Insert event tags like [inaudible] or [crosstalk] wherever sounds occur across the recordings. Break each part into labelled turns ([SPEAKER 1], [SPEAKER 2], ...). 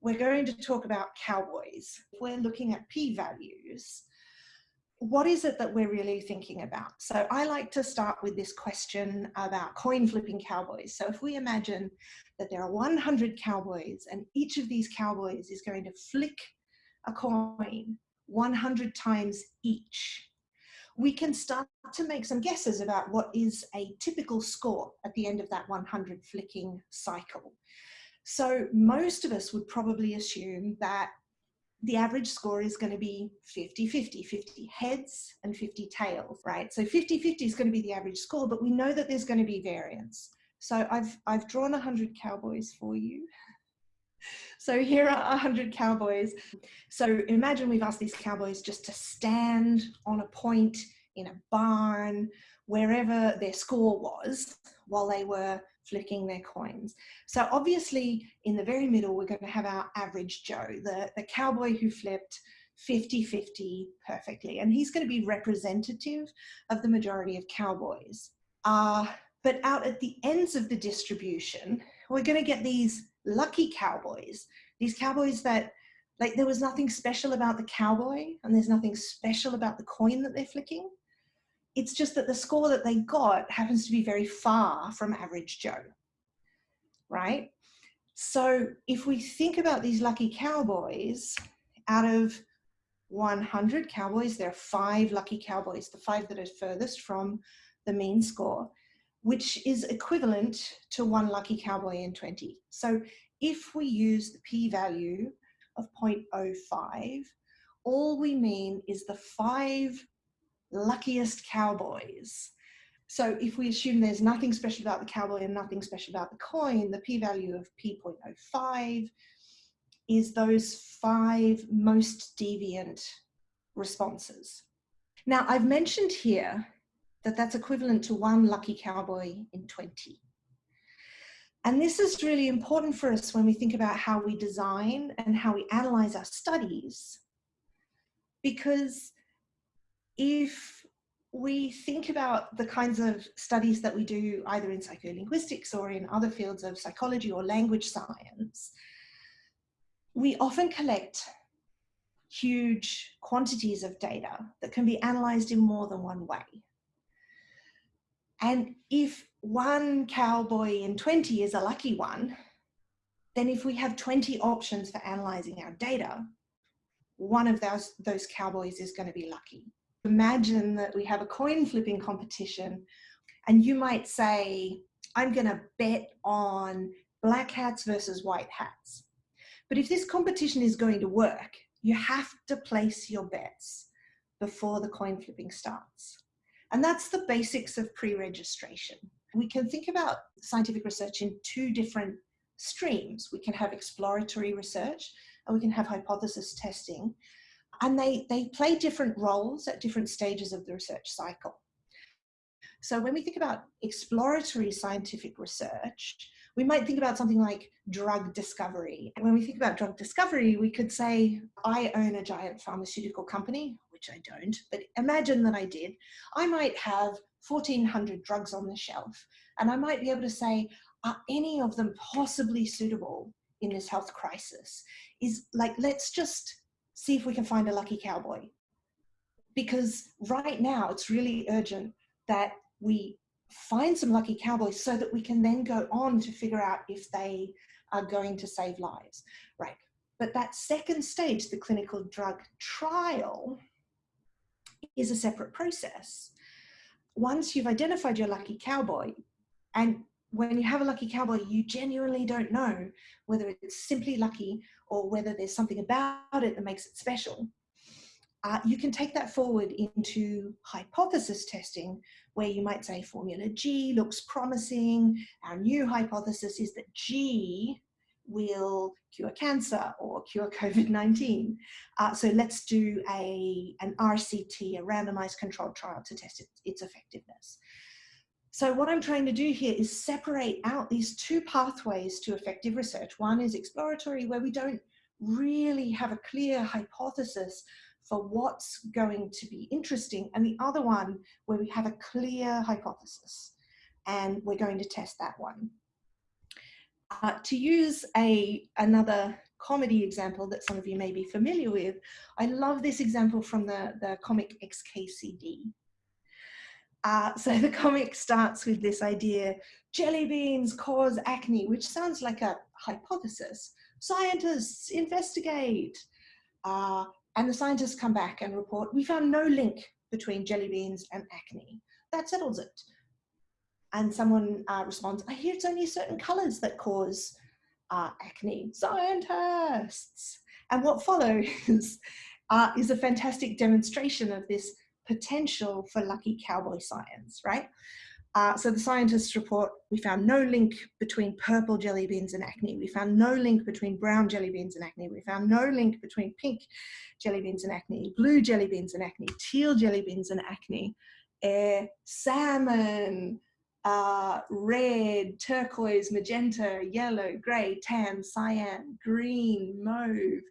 [SPEAKER 1] we're going to talk about cowboys. We're looking at p-values. What is it that we're really thinking about? So I like to start with this question about coin flipping cowboys. So if we imagine that there are 100 cowboys and each of these cowboys is going to flick a coin 100 times each, we can start to make some guesses about what is a typical score at the end of that 100 flicking cycle. So most of us would probably assume that the average score is going to be 50-50, 50 heads and 50 tails, right? So 50-50 is going to be the average score, but we know that there's going to be variance. So I've, I've drawn 100 cowboys for you. [laughs] So here are 100 cowboys. So imagine we've asked these cowboys just to stand on a point in a barn, wherever their score was while they were flicking their coins. So obviously in the very middle, we're going to have our average Joe, the, the cowboy who flipped 50-50 perfectly. And he's going to be representative of the majority of cowboys. Uh, but out at the ends of the distribution, we're going to get these lucky cowboys, these cowboys that like there was nothing special about the cowboy and there's nothing special about the coin that they're flicking. It's just that the score that they got happens to be very far from average Joe, right? So if we think about these lucky cowboys, out of 100 cowboys, there are five lucky cowboys, the five that are furthest from the mean score which is equivalent to one lucky cowboy in 20. So if we use the p-value of 0.05, all we mean is the five luckiest cowboys. So if we assume there's nothing special about the cowboy and nothing special about the coin, the p-value of p.05 is those five most deviant responses. Now I've mentioned here that that's equivalent to one lucky cowboy in 20. And this is really important for us when we think about how we design and how we analyze our studies. Because if we think about the kinds of studies that we do either in psycholinguistics or in other fields of psychology or language science, we often collect huge quantities of data that can be analyzed in more than one way. And if one cowboy in 20 is a lucky one, then if we have 20 options for analyzing our data, one of those, those cowboys is going to be lucky. Imagine that we have a coin flipping competition and you might say, I'm going to bet on black hats versus white hats. But if this competition is going to work, you have to place your bets before the coin flipping starts. And that's the basics of pre-registration. We can think about scientific research in two different streams. We can have exploratory research and we can have hypothesis testing. And they, they play different roles at different stages of the research cycle. So when we think about exploratory scientific research, we might think about something like drug discovery. And when we think about drug discovery, we could say, I own a giant pharmaceutical company which I don't, but imagine that I did, I might have 1400 drugs on the shelf and I might be able to say, are any of them possibly suitable in this health crisis? Is like, let's just see if we can find a lucky cowboy. Because right now it's really urgent that we find some lucky cowboys so that we can then go on to figure out if they are going to save lives, right? But that second stage, the clinical drug trial, is a separate process. Once you've identified your lucky cowboy, and when you have a lucky cowboy, you genuinely don't know whether it's simply lucky or whether there's something about it that makes it special. Uh, you can take that forward into hypothesis testing, where you might say formula G looks promising. Our new hypothesis is that G will cure cancer or cure COVID-19. Uh, so let's do a, an RCT, a randomized controlled trial to test it, its effectiveness. So what I'm trying to do here is separate out these two pathways to effective research. One is exploratory, where we don't really have a clear hypothesis for what's going to be interesting, and the other one where we have a clear hypothesis, and we're going to test that one. Uh, to use a another comedy example that some of you may be familiar with. I love this example from the, the comic XKCD. Uh, [laughs] so the comic starts with this idea, jelly beans cause acne, which sounds like a hypothesis. Scientists investigate. Uh, and the scientists come back and report, we found no link between jelly beans and acne. That settles it. And someone uh, responds, I hear it's only certain colors that cause uh, acne. Scientists! And what follows [laughs] uh, is a fantastic demonstration of this potential for lucky cowboy science, right? Uh, so the scientists report, we found no link between purple jelly beans and acne. We found no link between brown jelly beans and acne. We found no link between pink jelly beans and acne, blue jelly beans and acne, teal jelly beans and acne, uh, salmon, uh, red, turquoise, magenta, yellow, gray, tan, cyan, green, mauve,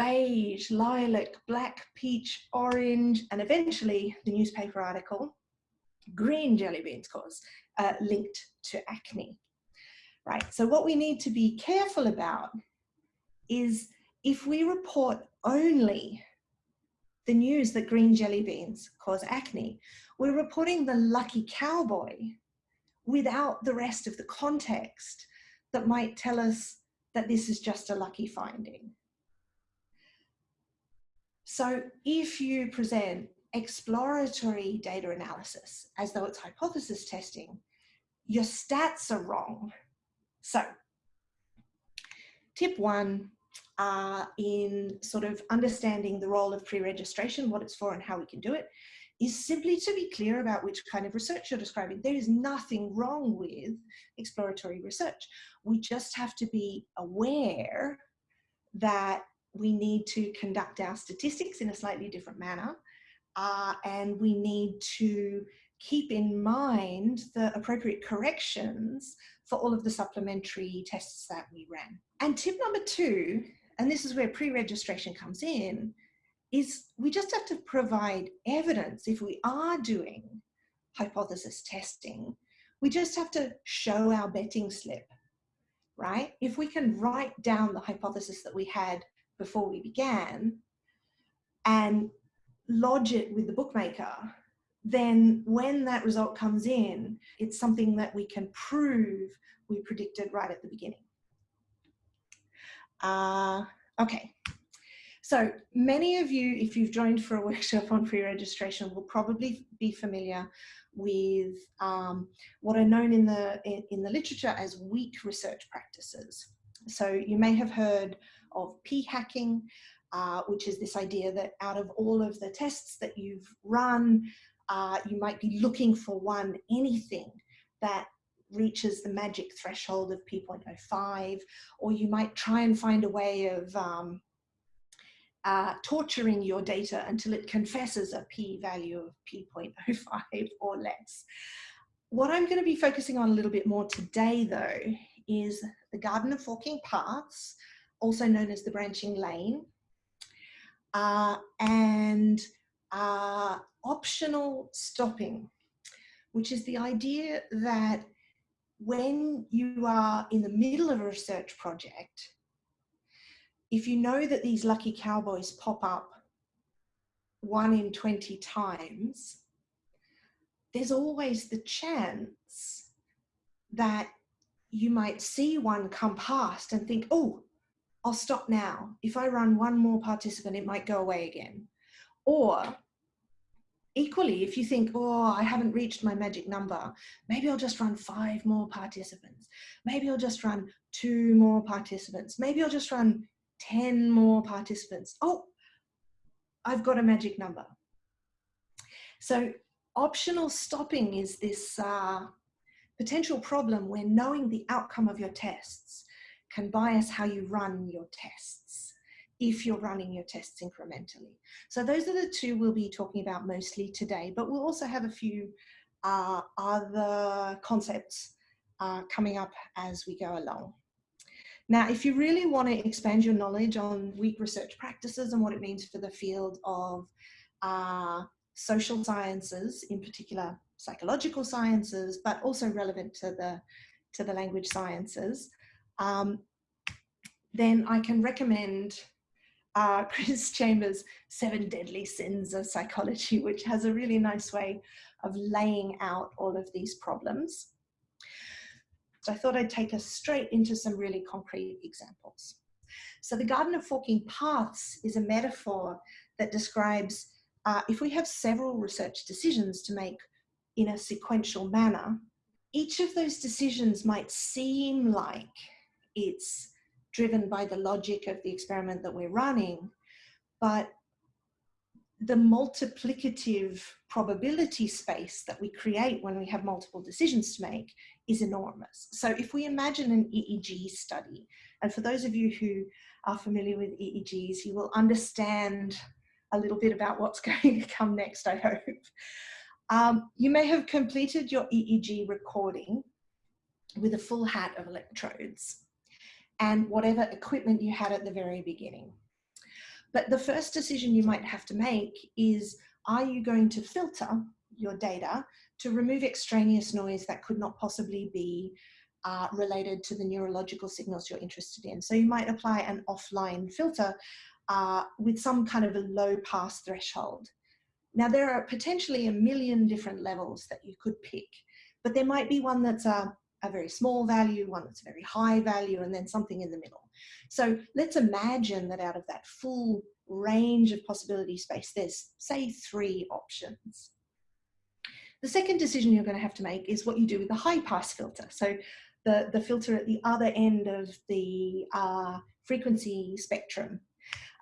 [SPEAKER 1] beige, lilac, black, peach, orange, and eventually the newspaper article, green jelly beans cause, uh, linked to acne, right? So what we need to be careful about is if we report only the news that green jelly beans cause acne, we're reporting the lucky cowboy without the rest of the context that might tell us that this is just a lucky finding. So if you present exploratory data analysis as though it's hypothesis testing, your stats are wrong. So tip one uh, in sort of understanding the role of pre-registration, what it's for and how we can do it, is simply to be clear about which kind of research you're describing. There is nothing wrong with exploratory research. We just have to be aware that we need to conduct our statistics in a slightly different manner uh, and we need to keep in mind the appropriate corrections for all of the supplementary tests that we ran. And tip number two, and this is where pre-registration comes in, is we just have to provide evidence if we are doing hypothesis testing. We just have to show our betting slip, right? If we can write down the hypothesis that we had before we began and lodge it with the bookmaker, then when that result comes in, it's something that we can prove we predicted right at the beginning. Uh, okay, so many of you, if you've joined for a [laughs] workshop on pre-registration, will probably be familiar with um, what are known in the, in, in the literature as weak research practices. So you may have heard of p-hacking, uh, which is this idea that out of all of the tests that you've run, uh, you might be looking for one, anything that reaches the magic threshold of p.05, or you might try and find a way of um, uh, torturing your data until it confesses a p-value of p.05 [laughs] or less. What I'm going to be focusing on a little bit more today, though, is the Garden of Forking Paths, also known as the branching lane, uh, and uh, optional stopping, which is the idea that when you are in the middle of a research project, if you know that these lucky cowboys pop up one in 20 times, there's always the chance that you might see one come past and think, oh, I'll stop now. If I run one more participant, it might go away again. Or equally, if you think, oh, I haven't reached my magic number, maybe I'll just run five more participants. Maybe I'll just run two more participants. Maybe I'll just run 10 more participants. Oh, I've got a magic number. So optional stopping is this uh, potential problem where knowing the outcome of your tests can bias how you run your tests if you're running your tests incrementally. So those are the two we'll be talking about mostly today, but we'll also have a few uh, other concepts uh, coming up as we go along. Now, if you really want to expand your knowledge on weak research practices and what it means for the field of uh, social sciences, in particular psychological sciences, but also relevant to the, to the language sciences, um, then I can recommend uh, [laughs] Chris Chambers' Seven Deadly Sins of Psychology, which has a really nice way of laying out all of these problems. So I thought I'd take us straight into some really concrete examples. So the Garden of Forking Paths is a metaphor that describes uh, if we have several research decisions to make in a sequential manner, each of those decisions might seem like it's driven by the logic of the experiment that we're running, but the multiplicative probability space that we create when we have multiple decisions to make is enormous. So if we imagine an EEG study, and for those of you who are familiar with EEGs, you will understand a little bit about what's [laughs] going to come next, I hope. Um, you may have completed your EEG recording with a full hat of electrodes and whatever equipment you had at the very beginning. But the first decision you might have to make is, are you going to filter your data to remove extraneous noise that could not possibly be uh, related to the neurological signals you're interested in. So you might apply an offline filter uh, with some kind of a low pass threshold. Now there are potentially a million different levels that you could pick, but there might be one that's a, a very small value, one that's a very high value, and then something in the middle. So let's imagine that out of that full range of possibility space, there's say three options. The second decision you're going to have to make is what you do with the high pass filter. So the, the filter at the other end of the uh, frequency spectrum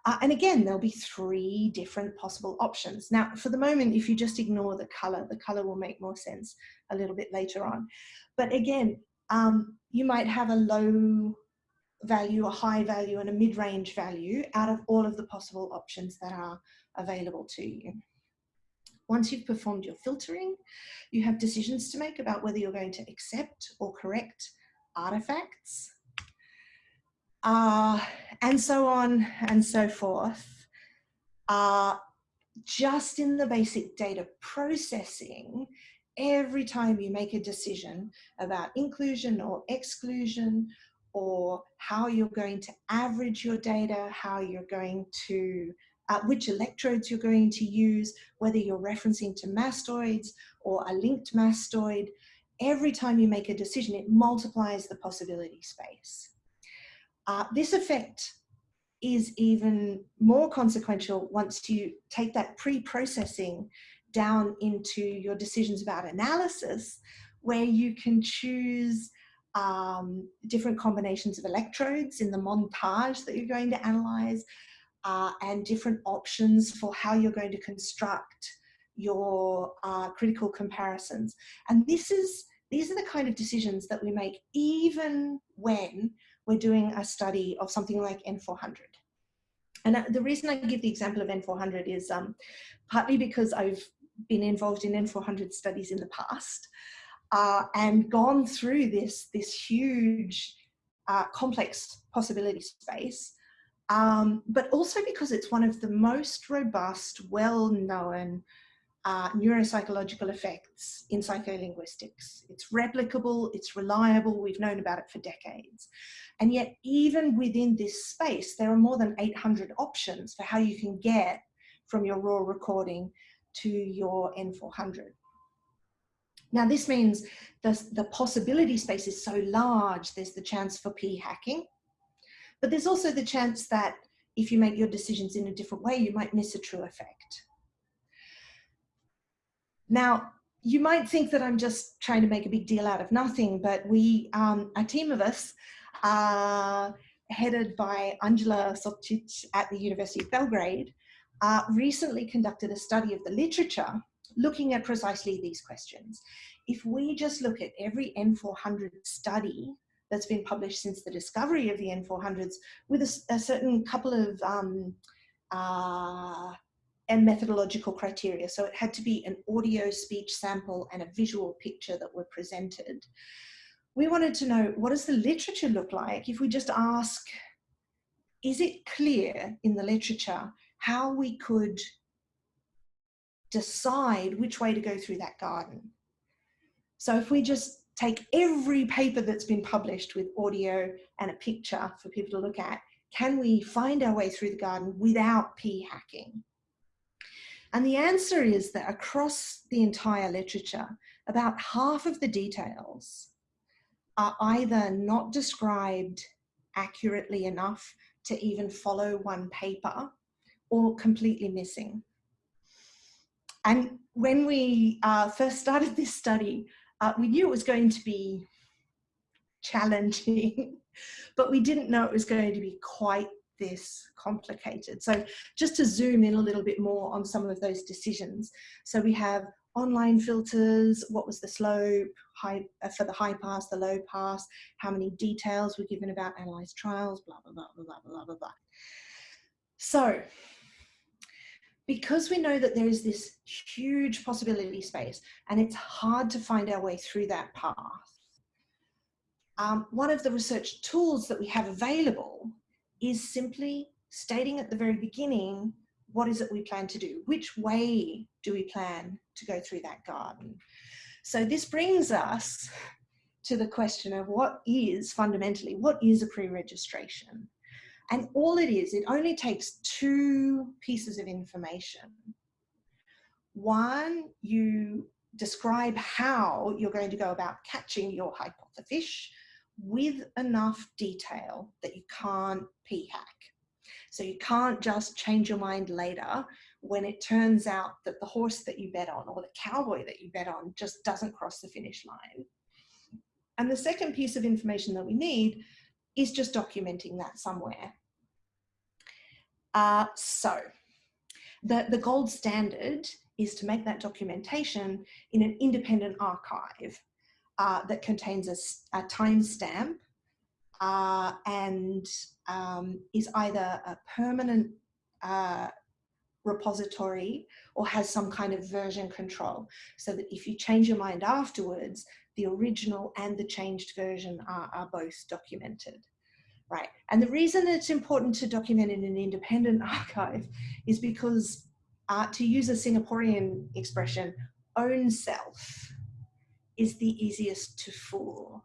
[SPEAKER 1] uh, and again, there'll be three different possible options. Now, for the moment, if you just ignore the color, the color will make more sense a little bit later on. But again, um, you might have a low value, a high value, and a mid-range value out of all of the possible options that are available to you. Once you've performed your filtering, you have decisions to make about whether you're going to accept or correct artifacts, uh, and so on and so forth. Uh, just in the basic data processing, every time you make a decision about inclusion or exclusion or how you're going to average your data, how you're going to, uh, which electrodes you're going to use, whether you're referencing to mastoids or a linked mastoid, every time you make a decision, it multiplies the possibility space. Uh, this effect is even more consequential once you take that pre-processing down into your decisions about analysis, where you can choose um, different combinations of electrodes in the montage that you're going to analyze, uh, and different options for how you're going to construct your uh, critical comparisons. And this is these are the kind of decisions that we make even when we're doing a study of something like N400. And the reason I give the example of N400 is um, partly because I've been involved in N400 studies in the past uh, and gone through this, this huge uh, complex possibility space, um, but also because it's one of the most robust, well-known uh, neuropsychological effects in psycholinguistics. It's replicable, it's reliable, we've known about it for decades. And yet even within this space, there are more than 800 options for how you can get from your raw recording to your N400. Now this means the, the possibility space is so large, there's the chance for p hacking, but there's also the chance that if you make your decisions in a different way, you might miss a true effect. Now, you might think that I'm just trying to make a big deal out of nothing, but we, um, a team of us, uh, headed by Angela Šoškić at the University of Belgrade, uh, recently conducted a study of the literature looking at precisely these questions. If we just look at every N400 study that's been published since the discovery of the N400s with a, a certain couple of um, uh, and methodological criteria. So it had to be an audio speech sample and a visual picture that were presented. We wanted to know what does the literature look like if we just ask, is it clear in the literature how we could decide which way to go through that garden? So if we just take every paper that's been published with audio and a picture for people to look at, can we find our way through the garden without p hacking? And the answer is that across the entire literature, about half of the details are either not described accurately enough to even follow one paper or completely missing. And when we uh, first started this study, uh, we knew it was going to be challenging, [laughs] but we didn't know it was going to be quite this complicated. So just to zoom in a little bit more on some of those decisions. So we have online filters, what was the slope, high, uh, for the high pass, the low pass, how many details were given about analyzed trials, blah, blah, blah, blah, blah, blah, blah, blah. So because we know that there is this huge possibility space and it's hard to find our way through that path, um, one of the research tools that we have available is simply stating at the very beginning, what is it we plan to do? Which way do we plan to go through that garden? So this brings us to the question of what is fundamentally, what is a pre-registration? And all it is, it only takes two pieces of information. One, you describe how you're going to go about catching your hypothefish with enough detail that you can't p-hack. So you can't just change your mind later when it turns out that the horse that you bet on or the cowboy that you bet on just doesn't cross the finish line. And the second piece of information that we need is just documenting that somewhere. Uh, so the, the gold standard is to make that documentation in an independent archive uh, that contains a, a timestamp uh, and um, is either a permanent uh, repository or has some kind of version control. So that if you change your mind afterwards, the original and the changed version are, are both documented. Right, and the reason it's important to document in an independent [laughs] archive is because, uh, to use a Singaporean expression, own self is the easiest to fool.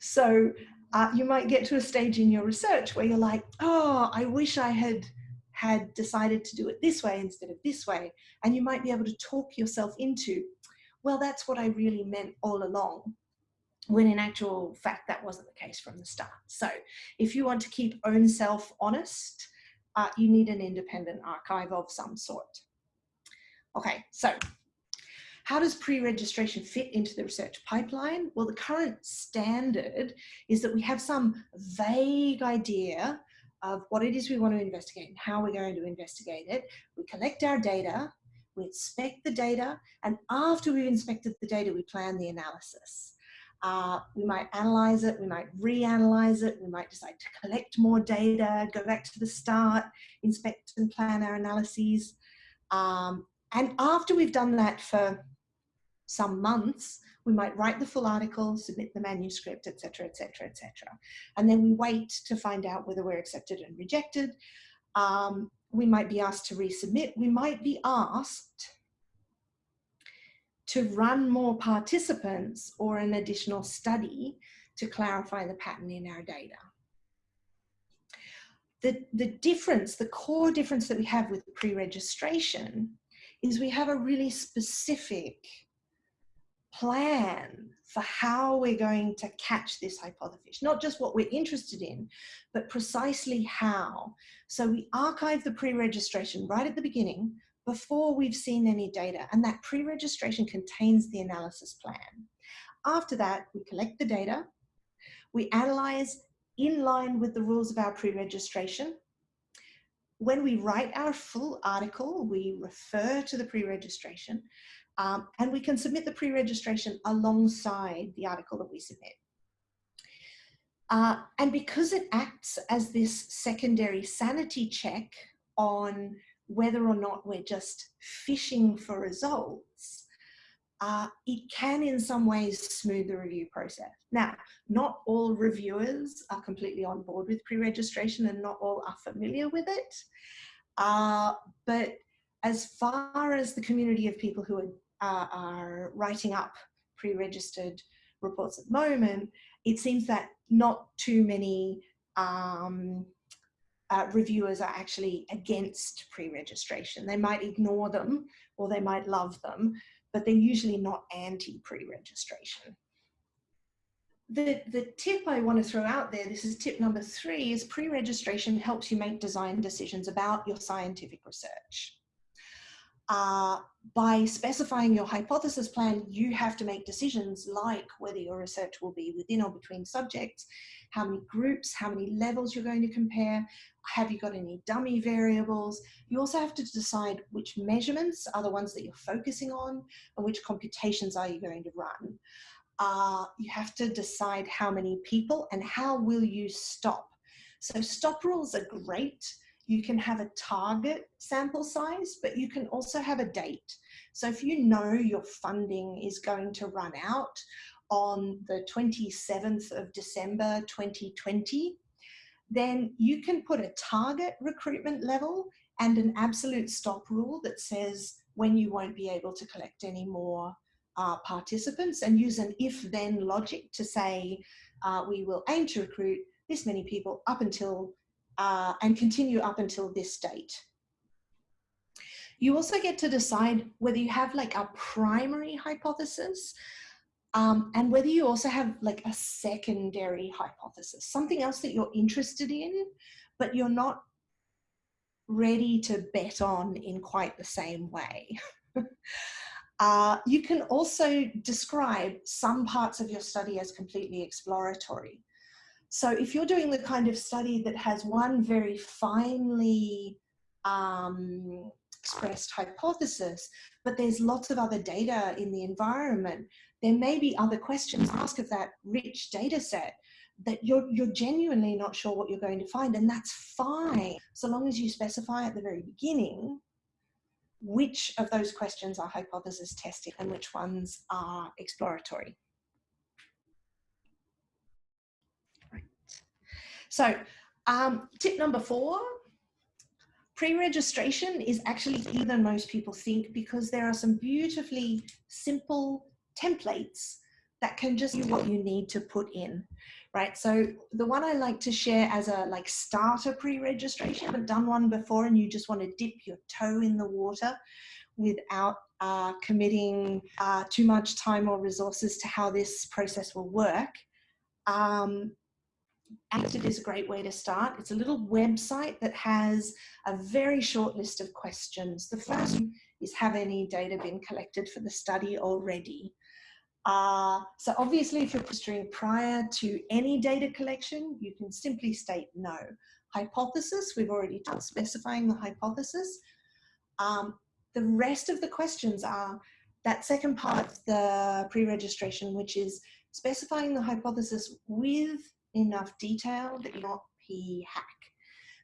[SPEAKER 1] So uh, you might get to a stage in your research where you're like, oh, I wish I had had decided to do it this way instead of this way. And you might be able to talk yourself into, well, that's what I really meant all along. When in actual fact, that wasn't the case from the start. So if you want to keep own self honest, uh, you need an independent archive of some sort. Okay, so how does pre-registration fit into the research pipeline? Well, the current standard is that we have some vague idea of what it is we want to investigate and how we're going to investigate it. We collect our data, we inspect the data, and after we've inspected the data, we plan the analysis. Uh, we might analyze it, we might reanalyze it, we might decide to collect more data, go back to the start, inspect and plan our analyses. Um, and after we've done that for some months, we might write the full article, submit the manuscript, etc., etc., etc. And then we wait to find out whether we're accepted and rejected. Um, we might be asked to resubmit. We might be asked to run more participants or an additional study to clarify the pattern in our data. The, the difference, the core difference that we have with pre-registration is we have a really specific plan for how we're going to catch this hypothefish, not just what we're interested in, but precisely how. So we archive the pre-registration right at the beginning before we've seen any data and that pre-registration contains the analysis plan. After that, we collect the data, we analyze in line with the rules of our pre-registration. When we write our full article, we refer to the pre-registration um, and we can submit the pre-registration alongside the article that we submit. Uh, and because it acts as this secondary sanity check on whether or not we're just fishing for results, uh, it can in some ways smooth the review process. Now, not all reviewers are completely on board with pre-registration and not all are familiar with it. Uh, but as far as the community of people who are uh, are writing up pre-registered reports at the moment, it seems that not too many um, uh, reviewers are actually against pre-registration. They might ignore them or they might love them, but they're usually not anti pre-registration. The, the tip I want to throw out there, this is tip number three, is pre-registration helps you make design decisions about your scientific research. Uh, by specifying your hypothesis plan, you have to make decisions like whether your research will be within or between subjects, how many groups, how many levels you're going to compare, have you got any dummy variables? You also have to decide which measurements are the ones that you're focusing on and which computations are you going to run. Uh, you have to decide how many people and how will you stop. So stop rules are great you can have a target sample size, but you can also have a date. So if you know your funding is going to run out on the 27th of December 2020, then you can put a target recruitment level and an absolute stop rule that says when you won't be able to collect any more uh, participants and use an if then logic to say uh, we will aim to recruit this many people up until uh, and continue up until this date. You also get to decide whether you have like a primary hypothesis um, and whether you also have like a secondary hypothesis, something else that you're interested in, but you're not ready to bet on in quite the same way. [laughs] uh, you can also describe some parts of your study as completely exploratory. So if you're doing the kind of study that has one very finely um, expressed hypothesis, but there's lots of other data in the environment, there may be other questions asked of that rich data set that you're, you're genuinely not sure what you're going to find, and that's fine, so long as you specify at the very beginning which of those questions are hypothesis testing and which ones are exploratory. So um, tip number four, pre-registration is actually easier than most people think because there are some beautifully simple templates that can just be what you need to put in, right? So the one I like to share as a like starter pre-registration, haven't done one before and you just want to dip your toe in the water without uh, committing uh, too much time or resources to how this process will work. Um, AsPredicted is a great way to start. It's a little website that has a very short list of questions. The first is have any data been collected for the study already? Uh, so obviously if you're registering prior to any data collection, you can simply state no. Hypothesis, we've already done specifying the hypothesis. Um, the rest of the questions are that second part of the pre-registration, which is specifying the hypothesis with enough detail that you're not p-hack.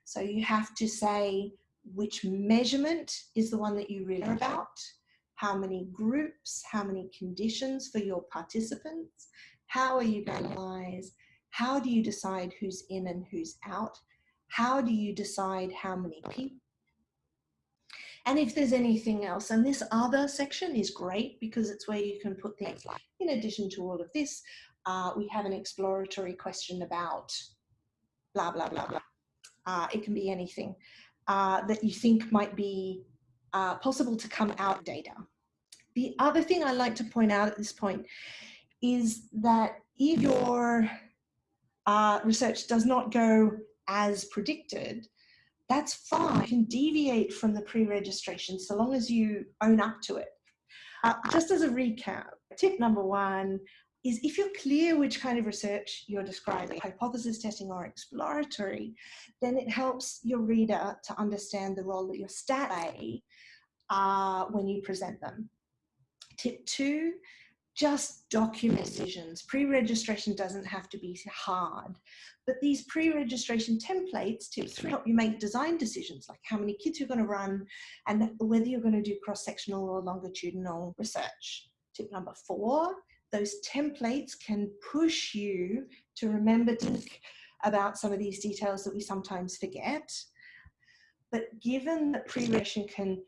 [SPEAKER 1] So you have to say which measurement is the one that you really care about, how many groups, how many conditions for your participants, how are you going to analyze, how do you decide who's in and who's out, how do you decide how many people, and if there's anything else, and this other section is great because it's where you can put things like, in addition to all of this, uh, we have an exploratory question about blah, blah, blah, blah. Uh, it can be anything uh, that you think might be uh, possible to come out data. The other thing I like to point out at this point is that if your uh, research does not go as predicted, that's fine. You can deviate from the pre-registration so long as you own up to it. Uh, just as a recap, tip number one, is if you're clear which kind of research you're describing, hypothesis testing or exploratory, then it helps your reader to understand the role that your stat play uh, when you present them. Tip two, just document decisions. Pre-registration doesn't have to be hard, but these pre-registration templates, tip three, help you make design decisions, like how many kids you're gonna run and whether you're gonna do cross-sectional or longitudinal research. Tip number four, those templates can push you to remember to think about some of these details that we sometimes forget. But given that pre-registration can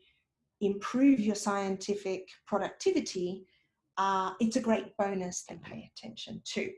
[SPEAKER 1] improve your scientific productivity, uh, it's a great bonus to pay attention to.